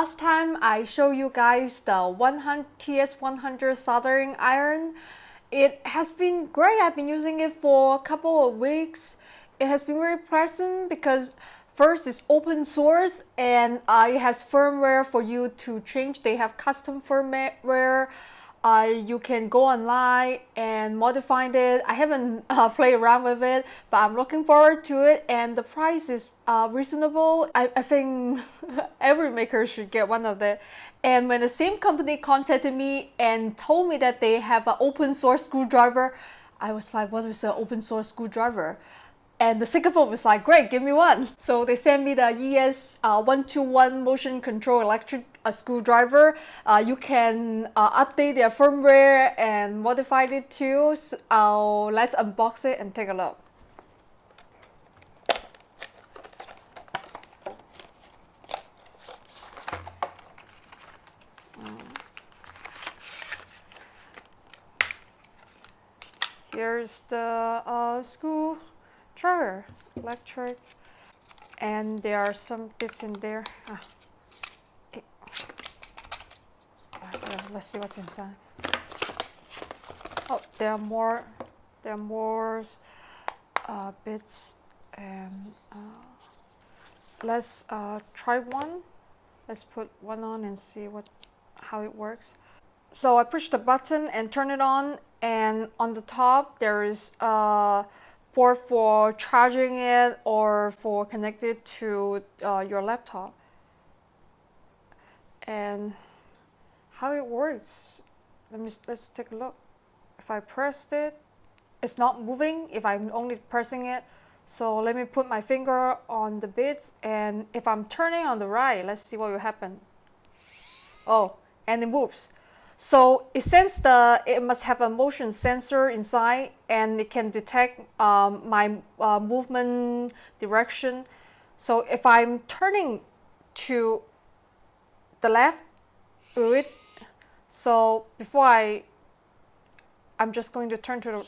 last time I showed you guys the 100 TS100 soldering iron. It has been great. I've been using it for a couple of weeks. It has been very pleasant because first it's open source and uh, it has firmware for you to change. They have custom firmware uh, you can go online and modify it. I haven't uh, played around with it, but I'm looking forward to it. And the price is uh, reasonable. I, I think every maker should get one of it. And when the same company contacted me and told me that they have an open source screwdriver, I was like, what is an open source screwdriver? And the Sigfoot was like, great, give me one. So they sent me the ES121 uh, motion control electric uh, screwdriver. Uh, you can uh, update their firmware and modify it too. So, uh, let's unbox it and take a look. Here's the uh, screw Trevor, electric, and there are some bits in there. Ah. let's see what's inside. Oh, there are more. There are more uh, bits, and uh, let's uh, try one. Let's put one on and see what how it works. So I push the button and turn it on, and on the top there is uh, port for charging it or for connected to uh, your laptop. And how it works, let me, let's take a look. If I pressed it, it's not moving if I'm only pressing it. So let me put my finger on the bits and if I'm turning on the right, let's see what will happen. Oh, and it moves. So it sends the, it must have a motion sensor inside and it can detect um, my uh, movement direction. So if I'm turning to the left, it, so before I, I'm just going to turn to the,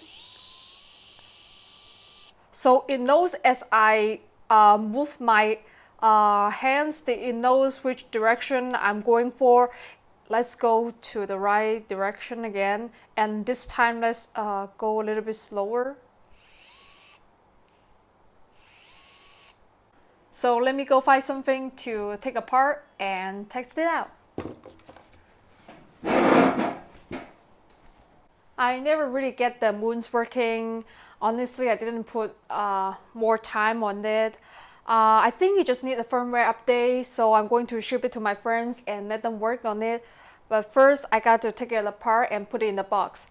so it knows as I uh, move my uh, hands, it knows which direction I'm going for let's go to the right direction again and this time let's uh, go a little bit slower. So let me go find something to take apart and test it out. I never really get the moons working. Honestly I didn't put uh, more time on it uh, I think you just need a firmware update so I'm going to ship it to my friends and let them work on it but first, I got to take it apart and put it in the box.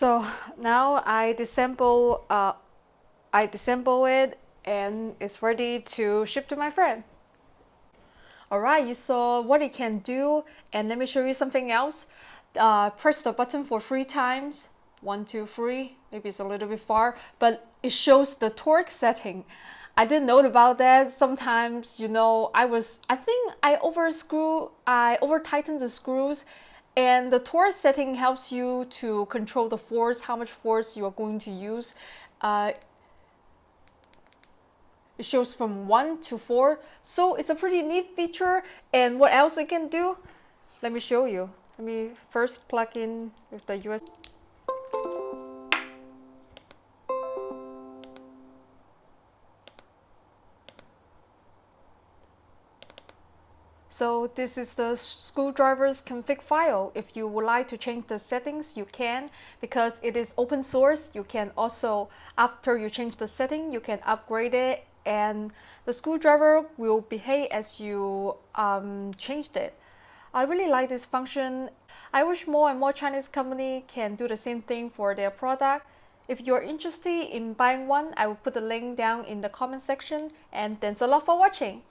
So now I disassemble, uh, I disassemble it and it's ready to ship to my friend. Alright, you saw what it can do and let me show you something else. Uh, press the button for three times. One, two, three. Maybe it's a little bit far, but it shows the torque setting. I didn't know about that. Sometimes, you know, I was, I think I over screw, I over tightened the screws and the torque setting helps you to control the force, how much force you are going to use. Uh, it shows from 1 to 4. So it's a pretty neat feature. And what else it can do? Let me show you. Let me first plug in with the USB. So this is the screwdriver's config file. If you would like to change the settings, you can. Because it is open source, you can also, after you change the setting, you can upgrade it and the screwdriver will behave as you um, changed it. I really like this function. I wish more and more Chinese company can do the same thing for their product. If you're interested in buying one, I will put the link down in the comment section and thanks a lot for watching.